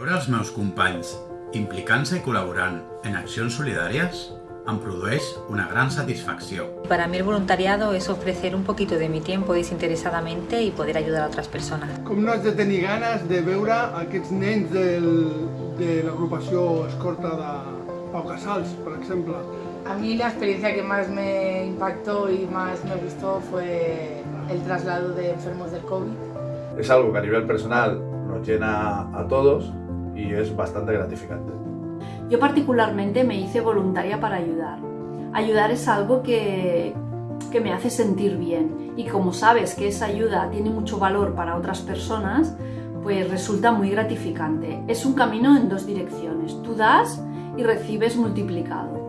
Veure els meus companys implicant-se i col·laborant en accions solidàries em produeix una gran satisfacció. Para mí el voluntariado es ofrecer un poquito de mi tiempo desinteresadamente y poder ayudar a otras personas. Com no has de tenir ganes de veure aquests nens del, de l'agrupació escorta de Pau Casals, per exemple. A mí la experiencia que más me impactó y más me gustó fue el traslado de enfermos del COVID. Es algo que a nivel personal nos llena a todos y es bastante gratificante. Yo particularmente me hice voluntaria para ayudar. Ayudar es algo que, que me hace sentir bien y como sabes que esa ayuda tiene mucho valor para otras personas, pues resulta muy gratificante. Es un camino en dos direcciones. Tú das y recibes multiplicado.